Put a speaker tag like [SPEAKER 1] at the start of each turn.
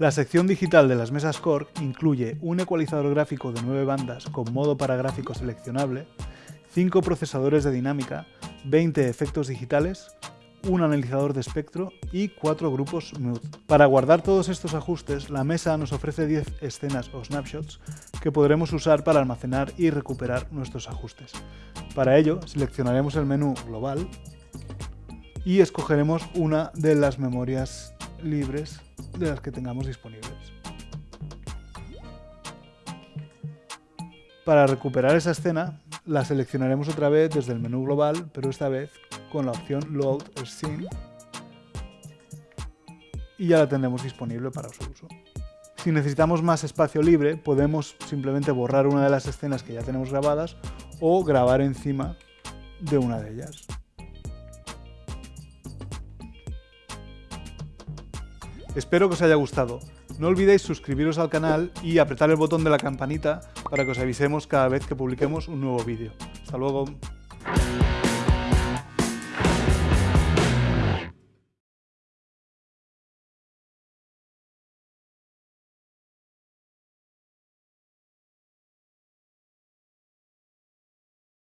[SPEAKER 1] La sección digital de las mesas Core incluye un ecualizador gráfico de 9 bandas con modo para gráfico seleccionable, 5 procesadores de dinámica, 20 efectos digitales, un analizador de espectro y 4 grupos Mood. Para guardar todos estos ajustes, la mesa nos ofrece 10 escenas o snapshots que podremos usar para almacenar y recuperar nuestros ajustes. Para ello, seleccionaremos el menú Global y escogeremos una de las memorias libres de las que tengamos disponibles. Para recuperar esa escena, la seleccionaremos otra vez desde el menú global, pero esta vez con la opción Load Scene y ya la tendremos disponible para su uso. Si necesitamos más espacio libre, podemos simplemente borrar una de las escenas que ya tenemos grabadas o grabar encima de una de ellas. Espero que os haya gustado. No olvidéis suscribiros al canal y apretar el botón de la campanita para que os avisemos cada vez que publiquemos un nuevo vídeo. Hasta luego.